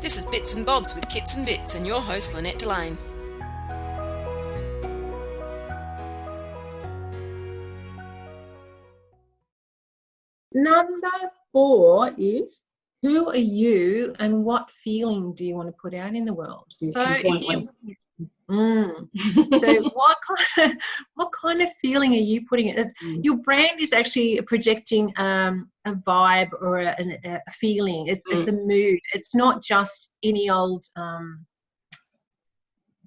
This is Bits and Bobs with Kits and Bits and your host Lynette Delane. Number four is who are you and what feeling do you want to put out in the world? So, if you, Mm. so what kind, of, what kind of feeling are you putting it? Mm. Your brand is actually projecting um, a vibe or a, a feeling. It's it's a mood. It's not just any old. Um,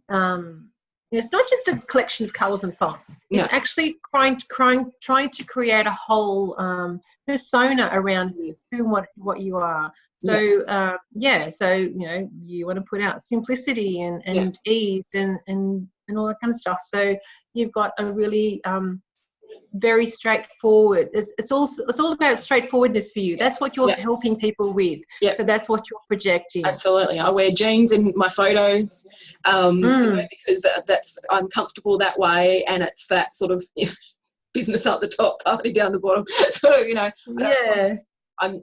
um, it's not just a collection of colours and fonts. It's actually trying, trying, trying to create a whole um, persona around you, who and what, what you are. So uh, yeah, so you know you want to put out simplicity and, Yeah. ease and, and and all that kind of stuff. So you've got a really um, very straightforward. It's it's all it's all about straightforwardness for you. That's what you're Yeah. helping people with. Yeah. So that's what you're projecting. Absolutely, I wear jeans in my photos um, you Mm. know, because that's I'm comfortable that way, and it's that sort of business up the top, party down the bottom. Sort of, you know, Yeah. I'm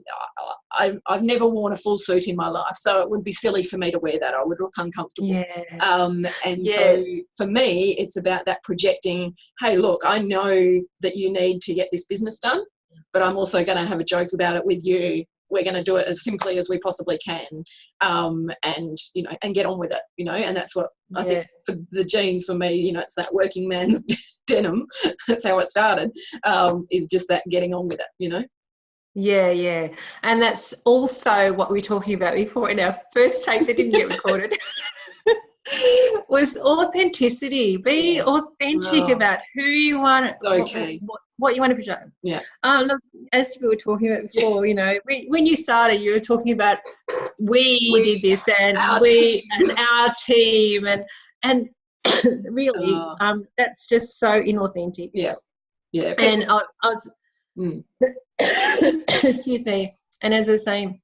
I, I've never worn a full suit in my life, so it would be silly for me to wear that. I would look uncomfortable. Yeah. Um, and Yeah. so for me, it's about that projecting. Hey, look, I know that you need to get this business done, but I'm also going to have a joke about it with you. We're going to do it as simply as we possibly can, um, and you know, and get on with it. You know, and that's what I yeah. think for the jeans for me. You know, it's that working man's denim. That's how it started. Um, is just that getting on with it. You know. Yeah, yeah. And that's also what we were talking about before in our first take that didn't get recorded. was authenticity. Be Yes. authentic Wow. about who you want, what- Okay. what, what you want to project. Yeah. Um, look, as we were talking about Yeah. before, you know, when, when you started, you were talking about we, We, did this and we team. and our team and and really, Oh. um, that's just so inauthentic. Yeah. Yeah. And I, was- I was Mm. excuse me. And as i say,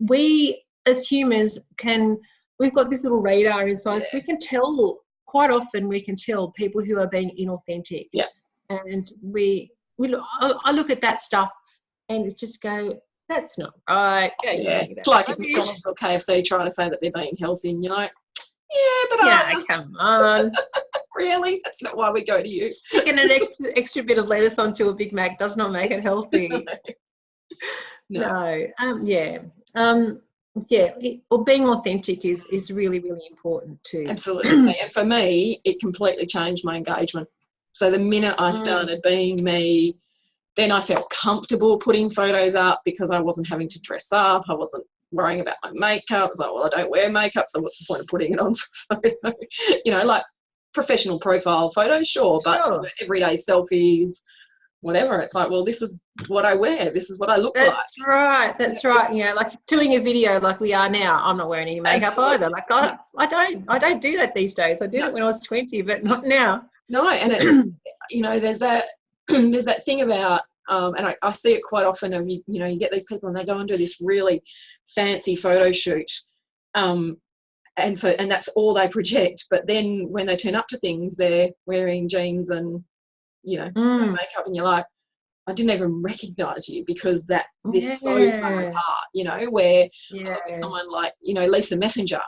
we as humans can we've got this little radar inside us. We can tell quite often we can tell people who are being inauthentic. Yeah. and we we look, I, I look at that stuff and it just go that's not right. Yeah, you it's like if McDonald's or KFC try to say that they're being healthy, and you're like, yeah, but uh, yeah come on really, that's not why we go to you. sticking an extra, extra bit of lettuce onto a big mac does not make it healthy No. no um yeah um yeah it, or being authentic is is really really important too Absolutely. and for me, it completely changed my engagement. So the minute I Mm. started being me, then I felt comfortable putting photos up because I wasn't having to dress up. I wasn't worrying about my makeup. It's like, well, I don't wear makeup, so what's the point of putting it on for photo? you know, like professional profile photos, sure, but Sure. everyday selfies, whatever. It's like, well, this is what I wear. This is what I look like. that's right that's right yeah like doing a video like we are now i'm not wearing any makeup Absolutely. either like I, I don't i don't do that these days i did No. it when i was 20 but not now No, and it's you know, there's that there's that thing about um, and I, I see it quite often of you, you know, you get these people and they go and do this really fancy photo shoot. Um, and so and that's all they project. But then when they turn up to things they're wearing jeans and you know, Mm, makeup and you're like, I didn't even recognize you because that is so far apart, you know, where yeah someone like, you know, Lisa Messenger,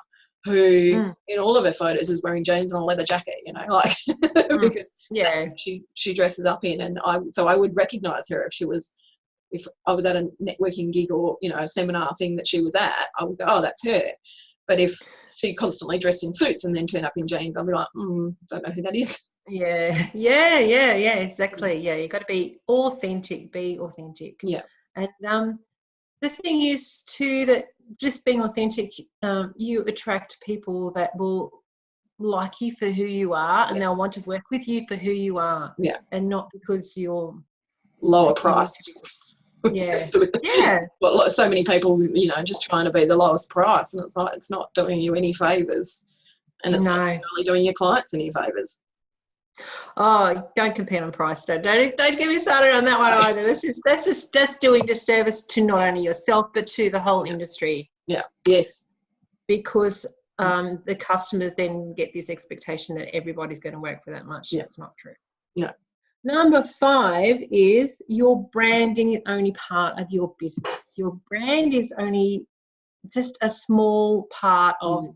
who Mm. in all of her photos is wearing jeans and a leather jacket, you know, like because yeah. she she dresses up in. And I so I would recognize her if she was if I was at a networking gig or you know a seminar thing that she was at I would go oh that's her. But if she constantly dressed in suits and then turned up in jeans I'd be like mm, don't know who that is. Yeah. Yeah yeah yeah exactly. Yeah you got to be authentic be authentic. Yeah. and um the thing is too that just being authentic um you attract people that will like you for who you are and Yeah. they'll want to work with you for who you are Yeah. and not because you're lower Okay. price Yeah. yeah lo- so many people you know just trying to be the lowest price and it's like it's not doing you any favors and it's not no really doing your clients any favors oh don't compete on price don't don't, don't get me started on that one either that's just that's just that's doing disservice to not only yourself but to the whole industry yeah yes because um, the customers then get this expectation that everybody's going to work for that much. Yeah. That's not true. No. Number five is your branding is only part of your business. Your brand is only just a small part of Mm.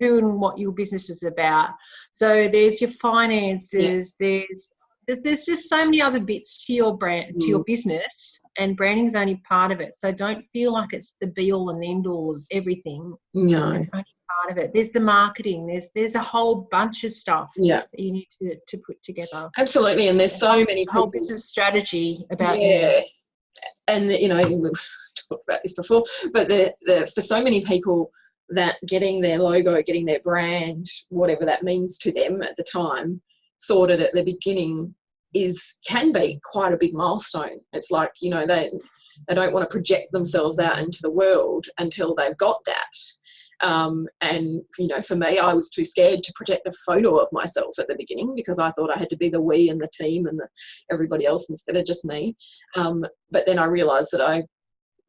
Who and what your business is about. So there's your finances, there's there's- there's just so many other bits to your brand to Mm. your business and branding is only part of it. So don't feel like it's the be all and end all of everything. No. It's only part of it. There's the marketing, there's there's a whole bunch of stuff Yeah, that you need to, to put together. absolutely. And there's so Whole- many whole people. business strategy about you. yeah. And you know, we've talked about this before, but the, the for so many people that getting their logo, getting their brand, whatever that means to them at the time, sorted at the beginning is can be quite a big milestone. It's like, you know, they they don't want to project themselves out into the world until they've got that. Um, and you know, for me, I was too scared to project a photo of myself at the beginning because I thought I had to be the we and the team and the, everybody else instead of just me. Um, but then I realised that I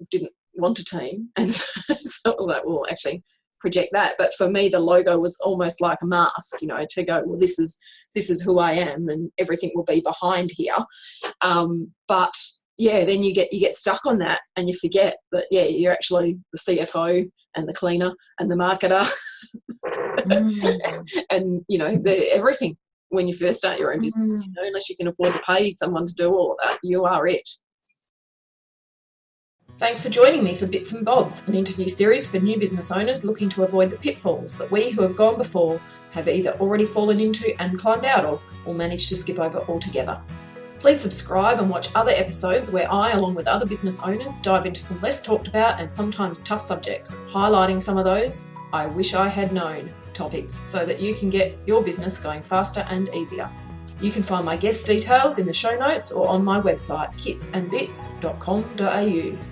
didn't want a team, and so, so like, well, actually project that. But for me, the logo was almost like a mask, you know, to go, well, this is this is who I am, and everything will be behind here. Um, but yeah, then you get you get stuck on that, and you forget that yeah, you're actually the CFO and the cleaner and the marketer, Mm. and you know the everything when you first start your own business. Mm. You know, unless you can afford to pay someone to do all of that, you are it. Thanks for joining me for Bits and Bobs, an interview series for new business owners looking to avoid the pitfalls that we who have gone before have either already fallen into and climbed out of or managed to skip over altogether. Please subscribe and watch other episodes where I, along with other business owners, dive into some less talked about and sometimes tough subjects, highlighting some of those I wish I had known topics so that you can get your business going faster and easier. You can find my guest details in the show notes or on my website kitsandbits.com.au.